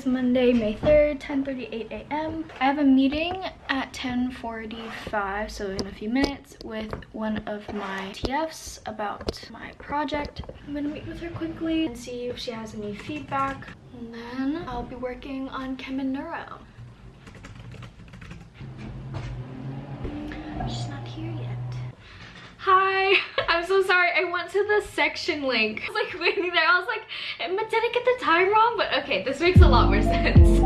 is Monday, May 3rd, 10.38 a.m. I have a meeting at 10.45, so in a few minutes, with one of my TFs about my project. I'm gonna meet with her quickly and see if she has any feedback. And then I'll be working on Chem and Neuro. She's not here yet. Hi, I'm so sorry. I went to the section link. I was like waiting there. I was like, "Am- did I get the time wrong? But okay, this makes a lot more sense.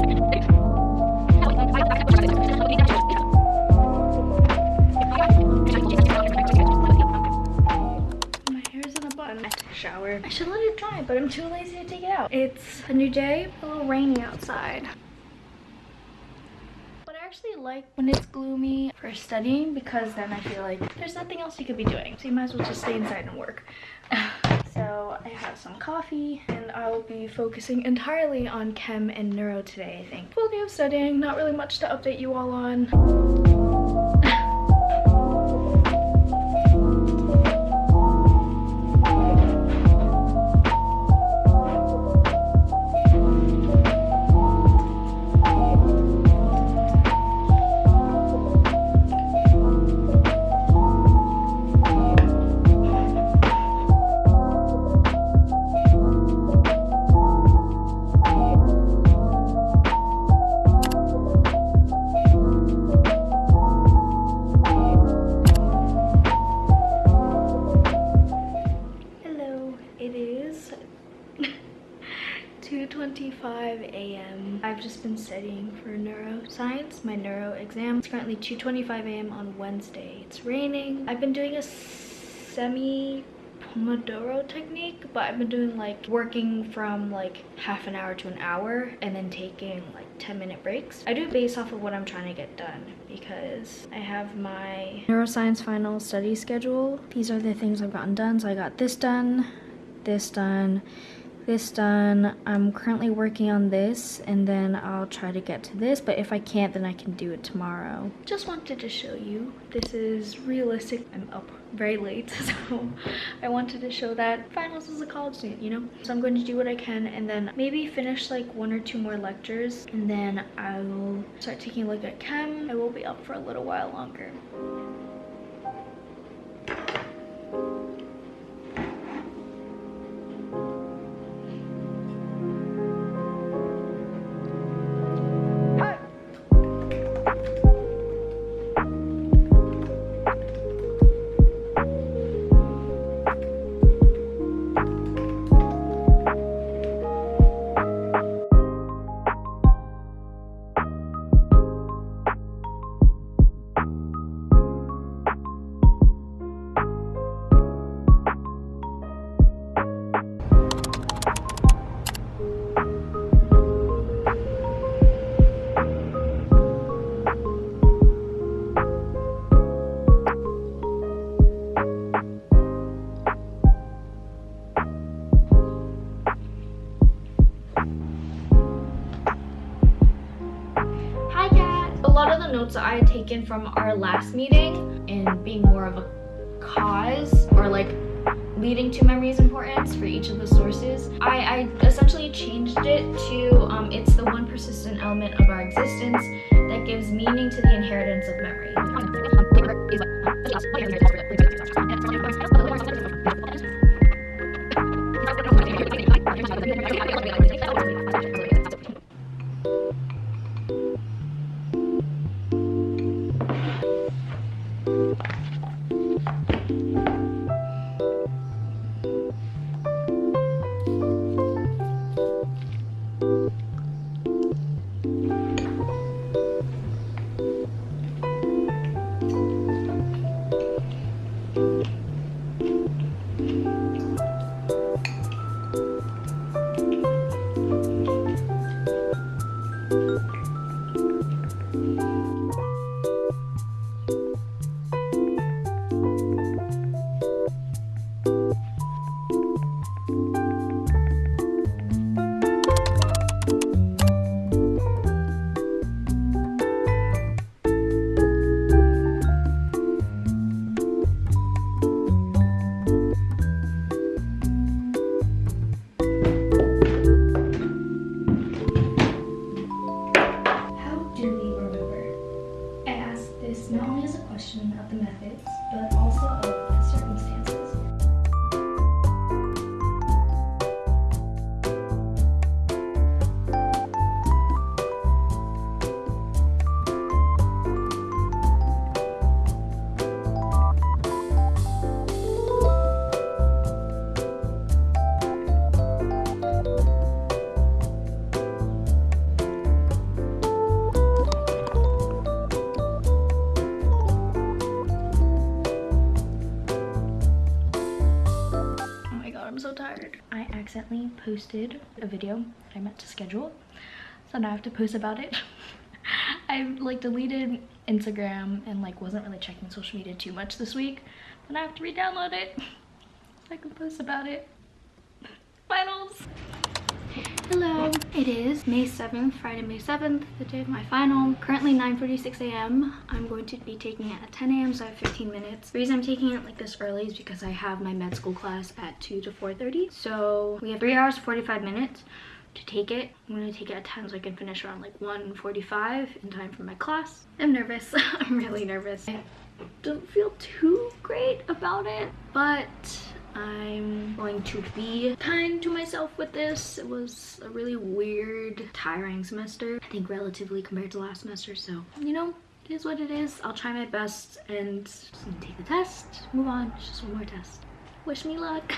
My hair's in a bun. I took a shower. I should let it dry, but I'm too lazy to take it out. It's a new day, a little rainy outside. Actually like when it's gloomy for studying because then I feel like there's nothing else you could be doing. So you might as well just stay inside and work. so I have some coffee and I will be focusing entirely on chem and neuro today, I think. Full day of studying, not really much to update you all on. neuroscience, my neuro exam. It's currently 2.25 a.m. on Wednesday. It's raining. I've been doing a semi Pomodoro technique, but I've been doing like working from like half an hour to an hour and then taking like 10 minute breaks. I do it based off of what I'm trying to get done because I have my neuroscience final study schedule. These are the things I've gotten done. So I got this done, this done, this done. I'm currently working on this and then I'll try to get to this, but if I can't, then I can do it tomorrow. Just wanted to show you. This is realistic. I'm up very late, so I wanted to show that finals as a college student, you know? So I'm going to do what I can and then maybe finish like one or two more lectures and then I will start taking a look at chem. I will be up for a little while longer. taken from our last meeting and being more of a cause or like leading to memories importance for each of the sources. I, I essentially changed it to um, it's the one persistent element of our existence that gives meaning to the inheritance of memory. accidentally posted a video that I meant to schedule, so now I have to post about it. I like deleted Instagram and like wasn't really checking social media too much this week, but I have to re-download it so I can post about it. Finals! Hello, it is May 7th, Friday, May 7th, the day of my final. Currently 9.46 a.m. I'm going to be taking it at 10 a.m. so I have 15 minutes. The reason I'm taking it like this early is because I have my med school class at 2 to 4.30. So we have 3 hours 45 minutes to take it. I'm going to take it at 10 so I can finish around like 1.45 in time for my class. I'm nervous. I'm really nervous. I don't feel too great about it, but I'm going to be kind to myself with this. It was a really weird, tiring semester. I think relatively compared to last semester. So, you know, it is what it is. I'll try my best and take the test, move on. Just one more test. Wish me luck.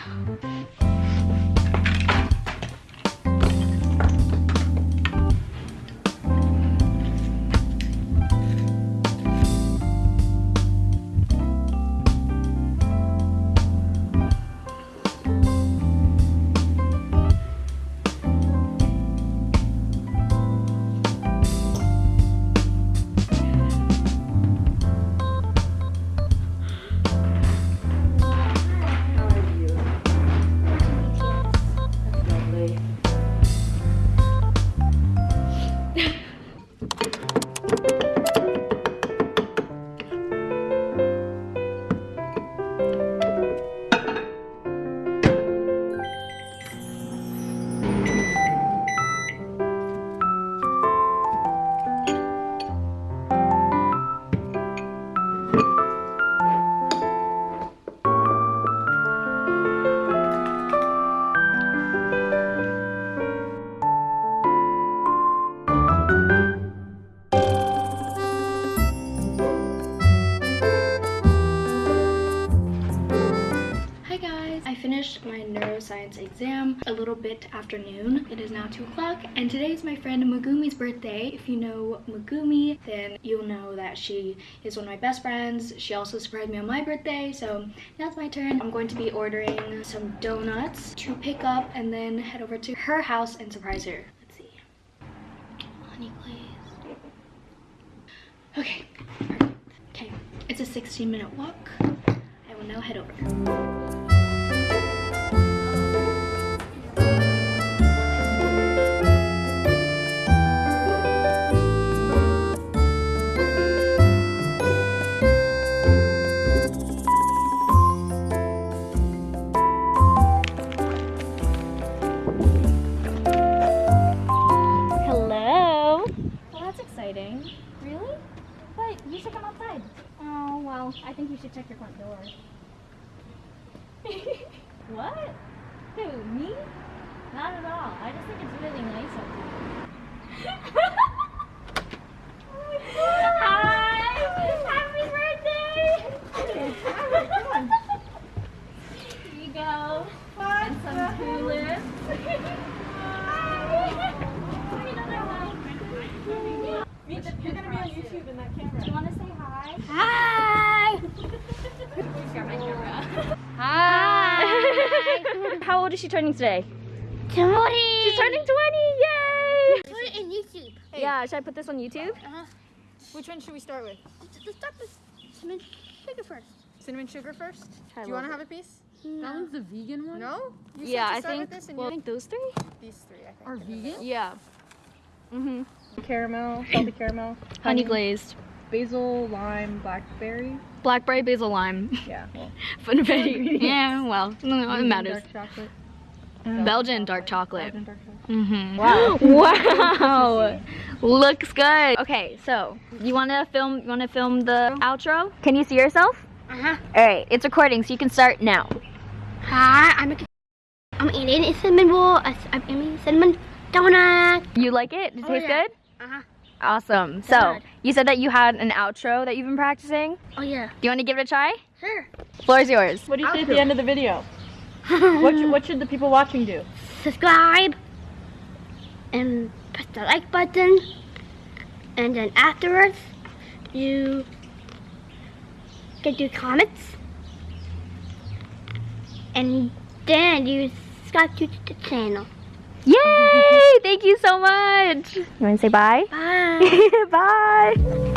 A little bit after noon. It is now 2 o'clock and today is my friend Megumi's birthday. If you know Megumi, then you'll know that she is one of my best friends. She also surprised me on my birthday, so now it's my turn. I'm going to be ordering some donuts to pick up and then head over to her house and surprise her. Let's see. Honey glazed. Okay. Okay, it's a 16 minute walk. I will now head over. Oh, I think you should check your front door. what? Who, me? Not at all. I just think it's really nice of you. Hi! Happy birthday! Here you go. And some tulips. You're gonna be on YouTube in that camera. Do you want to say hi? Hi! Hi. How old is she turning today? 20! She's turning 20. Yay! Put it in YouTube. Yeah, should I put this on YouTube? Which one should we start with? Let's start with cinnamon sugar first. Cinnamon sugar first? I Do you want to have a piece? No. one's the vegan one? No? You said Yeah, to I think. with this and Well, I think those three. these three, I think. Are vegan? Yeah. Mm-hmm. Caramel, salted caramel, Honey glazed, basil, lime, blackberry. blackberry, basil, lime, Yeah. Well, funfetti. yeah, well, no, it matters. Dark chocolate. Belgian dark chocolate. Belgian dark chocolate. Mm-hmm. Wow. wow. Looks good. Okay, so you want to film? You want to film the outro? Can you see yourself? Uh-huh. All right, it's recording, so you can start now. Hi, I'm a, I'm eating a cinnamon roll. I'm eating cinnamon donut. You like it? Does it Oh, taste yeah. good? Uh-huh. Awesome. So Good. you said that you had an outro that you've been practicing. Oh, yeah. Do you want to give it a try? Sure. Floor is yours. What do you say at the end of the video? What, should- what should the people watching do? Subscribe. And press the like button. And then afterwards, you can do comments. And then you subscribe to the channel. Yay! Thank you so much. You want to say bye? Bye. bye.